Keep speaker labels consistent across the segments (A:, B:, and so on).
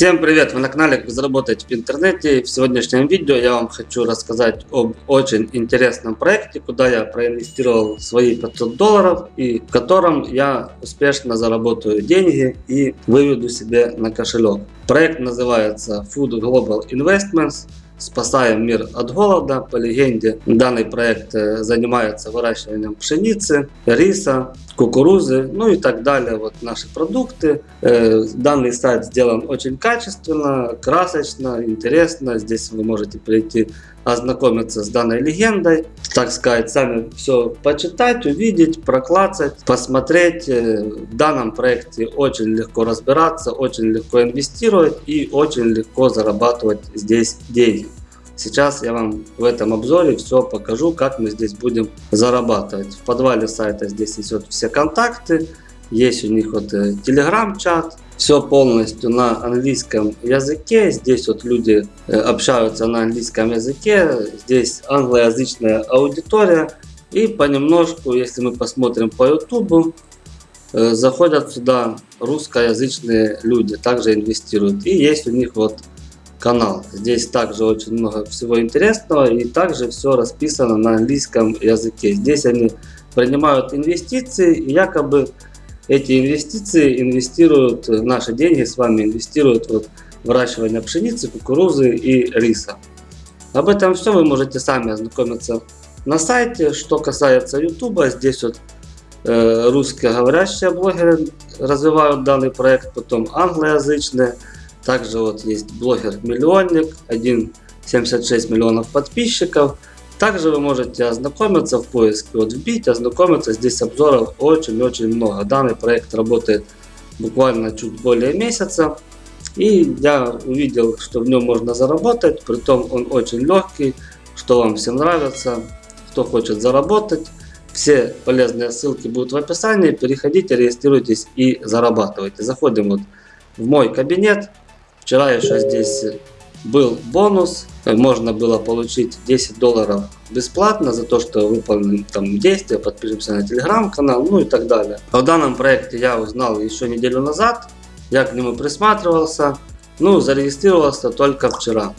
A: Всем привет! Вы на канале Как заработать в интернете. В сегодняшнем видео я вам хочу рассказать об очень интересном проекте, куда я проинвестировал свои 500 долларов и в котором я успешно заработаю деньги и выведу себе на кошелек. Проект называется Food Global Investments. Спасаем мир от голода. По легенде, данный проект э, занимается выращиванием пшеницы, риса, кукурузы, ну и так далее. Вот наши продукты. Э, данный сайт сделан очень качественно, красочно, интересно. Здесь вы можете прийти ознакомиться с данной легендой, так сказать, сами все почитать, увидеть, проклацать, посмотреть. Э, в данном проекте очень легко разбираться, очень легко инвестировать и очень легко зарабатывать здесь деньги. Сейчас я вам в этом обзоре все покажу, как мы здесь будем зарабатывать. В подвале сайта здесь есть вот все контакты, есть у них вот э, телеграм-чат, все полностью на английском языке. Здесь вот люди э, общаются на английском языке. Здесь англоязычная аудитория. И понемножку, если мы посмотрим по YouTube, э, заходят сюда русскоязычные люди, также инвестируют. И есть у них вот канал. Здесь также очень много всего интересного и также все расписано на английском языке. Здесь они принимают инвестиции якобы эти инвестиции инвестируют, наши деньги с вами инвестируют в выращивание пшеницы, кукурузы и риса. Об этом все вы можете сами ознакомиться на сайте. Что касается YouTube, здесь вот э, русскоговорящие блогеры развивают данный проект, потом англоязычные. Также вот есть блогер-миллионник, 1,76 миллионов подписчиков. Также вы можете ознакомиться в поиске, вот вбить, ознакомиться. Здесь обзоров очень-очень много. Данный проект работает буквально чуть более месяца. И я увидел, что в нем можно заработать, притом он очень легкий, что вам всем нравится, кто хочет заработать. Все полезные ссылки будут в описании, переходите, регистрируйтесь и зарабатывайте. Заходим вот в мой кабинет, Вчера еще здесь был бонус. Можно было получить 10 долларов бесплатно за то, что выполним там действия, подпишемся на телеграм-канал, ну и так далее. О данном проекте я узнал еще неделю назад. Я к нему присматривался. Ну, зарегистрировался только вчера.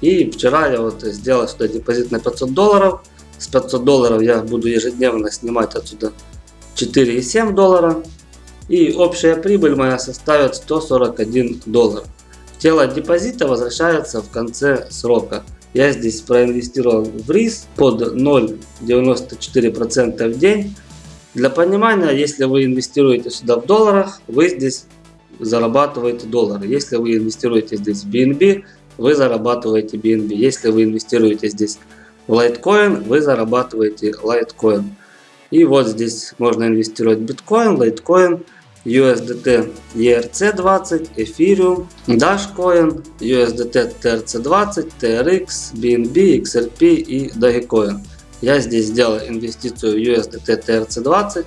A: И вчера я вот сделал сюда депозит на 500 долларов. С 500 долларов я буду ежедневно снимать отсюда 4,7 доллара. И общая прибыль моя составит 141 доллар. Тело депозита возвращается в конце срока. Я здесь проинвестировал в рис под 0,94% в день. Для понимания, если вы инвестируете сюда в долларах, вы здесь зарабатываете доллары. Если вы инвестируете здесь в BNB, вы зарабатываете BNB. Если вы инвестируете здесь в лайткоин, вы зарабатываете лайткоин. И вот здесь можно инвестировать в биткоин, лайткоин. USDT ERC20, Ethereum, Dashcoin, USDT TRC20, TRX, BNB, XRP и Dogecoin. Я здесь сделал инвестицию в USDT TRC20.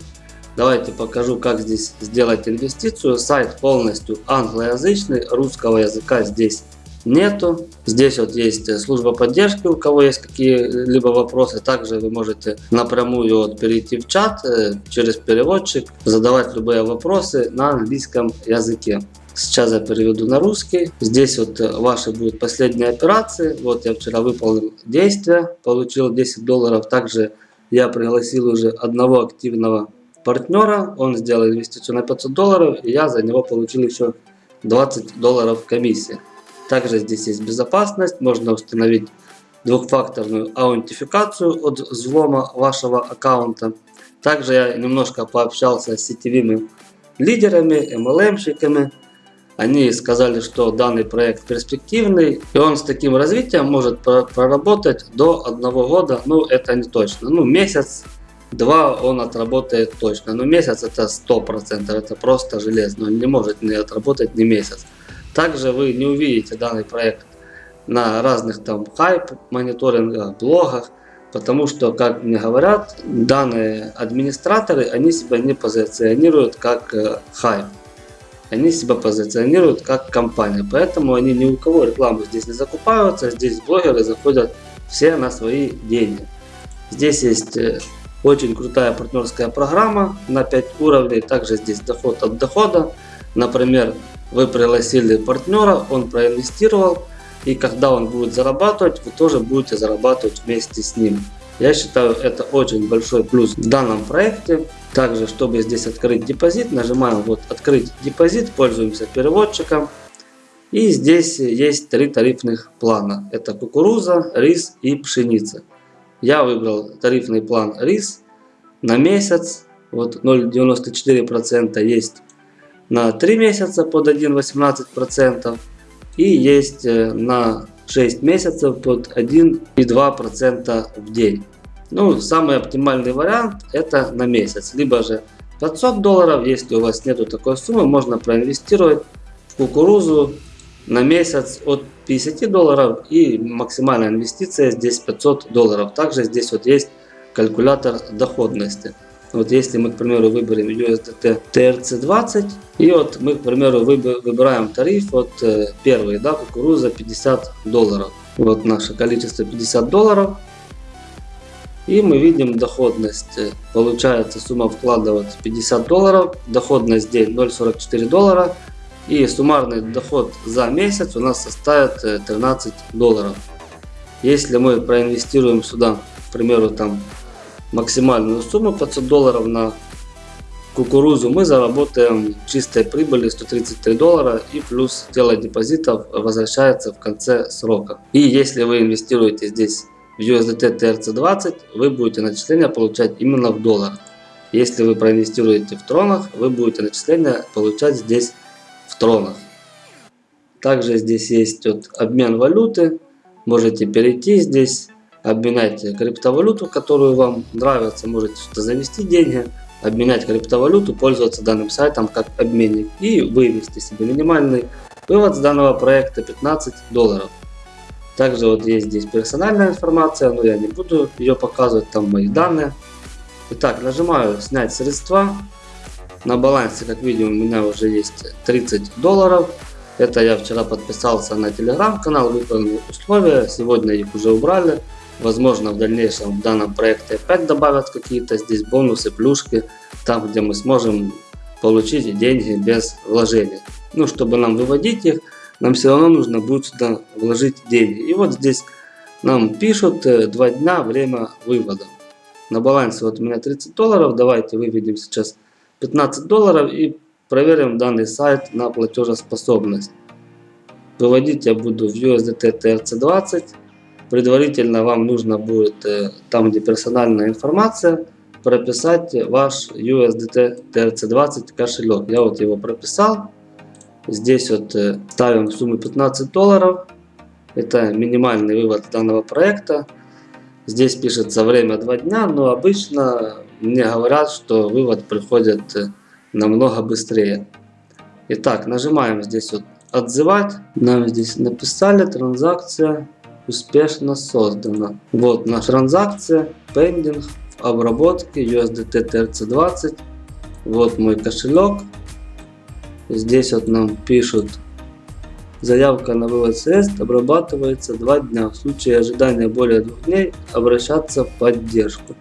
A: Давайте покажу, как здесь сделать инвестицию. Сайт полностью англоязычный, русского языка здесь нету. Здесь вот есть э, служба поддержки, у кого есть какие-либо вопросы. Также вы можете напрямую вот перейти в чат э, через переводчик, задавать любые вопросы на английском языке. Сейчас я переведу на русский. Здесь вот э, ваши будут последние операции. Вот я вчера выполнил действие, получил 10 долларов. Также я пригласил уже одного активного партнера. Он сделал инвестицию на 500 долларов, и я за него получил еще 20 долларов комиссии. Также здесь есть безопасность, можно установить двухфакторную аутентификацию от взлома вашего аккаунта. Также я немножко пообщался с сетевыми лидерами, MLM-щиками. Они сказали, что данный проект перспективный, и он с таким развитием может проработать до одного года. Ну, это не точно. Ну, месяц, два он отработает точно. Но месяц это 100%, это просто железно. Он не может не отработать ни месяц. Также вы не увидите данный проект на разных там хайп мониторингах, блогах, потому что, как мне говорят, данные администраторы, они себя не позиционируют как э, хайп. Они себя позиционируют как компания, поэтому они ни у кого рекламу здесь не закупаются, здесь блогеры заходят все на свои деньги. Здесь есть э, очень крутая партнерская программа на 5 уровней, также здесь доход от дохода. Например, вы пригласили партнера, он проинвестировал, и когда он будет зарабатывать, вы тоже будете зарабатывать вместе с ним. Я считаю это очень большой плюс в данном проекте. Также, чтобы здесь открыть депозит, нажимаем вот открыть депозит, пользуемся переводчиком. И здесь есть три тарифных плана. Это кукуруза, рис и пшеница. Я выбрал тарифный план рис на месяц. Вот 0,94% есть на 3 месяца под 1,18% и есть э, на 6 месяцев под 1,2% в день. Ну, самый оптимальный вариант это на месяц, либо же 500 долларов, если у вас нету такой суммы, можно проинвестировать в кукурузу на месяц от 50 долларов и максимальная инвестиция здесь 500 долларов. Также здесь вот есть калькулятор доходности. Вот если мы, к примеру, выберем USDT TRC20, и вот мы, к примеру, выбираем тариф, вот э, первый, да, кукуруза 50 долларов. Вот наше количество 50 долларов. И мы видим доходность. Получается сумма вклада вот 50 долларов, доходность день 0,44 доллара. И суммарный доход за месяц у нас составит 13 э, долларов. Если мы проинвестируем сюда, к примеру, там максимальную сумму 500 долларов на кукурузу, мы заработаем чистой прибыли 133 доллара и плюс тело депозитов возвращается в конце срока. И если вы инвестируете здесь в USDT TRC20, вы будете начисления получать именно в долларах. Если вы проинвестируете в тронах, вы будете начисления получать здесь в тронах. Также здесь есть вот обмен валюты. Можете перейти здесь обменять криптовалюту, которую вам нравится, можете сюда завести деньги, обменять криптовалюту, пользоваться данным сайтом как обменник и вывести себе минимальный вывод с данного проекта 15 долларов. Также вот есть здесь персональная информация, но я не буду ее показывать, там мои данные. Итак, нажимаю снять средства. На балансе, как видим, у меня уже есть 30 долларов. Это я вчера подписался на телеграм-канал, выполнил условия, сегодня их уже убрали. Возможно, в дальнейшем в данном проекте опять добавят какие-то здесь бонусы, плюшки, там, где мы сможем получить деньги без вложений. Ну, чтобы нам выводить их, нам все равно нужно будет сюда вложить деньги. И вот здесь нам пишут 2 э, дня время вывода. На балансе вот у меня 30 долларов. Давайте выведем сейчас 15 долларов и проверим данный сайт на платежеспособность. Выводить я буду в USDT TRC20. Предварительно вам нужно будет, э, там где персональная информация, прописать ваш USDT TRC20 кошелек. Я вот его прописал. Здесь вот э, ставим сумму 15 долларов. Это минимальный вывод данного проекта. Здесь пишется время 2 дня, но обычно мне говорят, что вывод приходит э, намного быстрее. Итак, нажимаем здесь вот отзывать. Нам здесь написали транзакция успешно создана. Вот наша транзакция, пендинг, обработки USDT TRC20. Вот мой кошелек. Здесь вот нам пишут, заявка на вывод средств обрабатывается 2 дня. В случае ожидания более 2 дней обращаться в поддержку.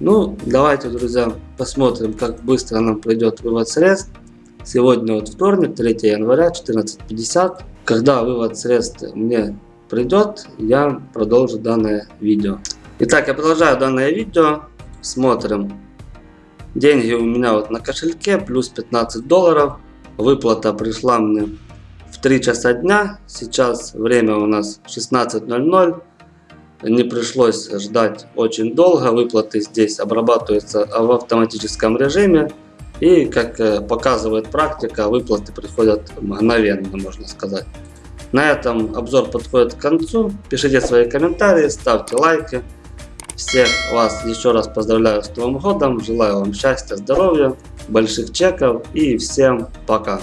A: Ну, давайте, друзья, посмотрим, как быстро нам придет вывод средств. Сегодня вот вторник, 3 января, 14.50. Когда вывод средств мне придет, я продолжу данное видео. Итак, я продолжаю данное видео. Смотрим. Деньги у меня вот на кошельке, плюс 15 долларов. Выплата пришла мне в 3 часа дня. Сейчас время у нас 16.00. Не пришлось ждать очень долго. Выплаты здесь обрабатываются в автоматическом режиме. И как э, показывает практика, выплаты приходят мгновенно, можно сказать. На этом обзор подходит к концу. Пишите свои комментарии, ставьте лайки. Всех вас еще раз поздравляю с Новым годом. Желаю вам счастья, здоровья, больших чеков и всем пока.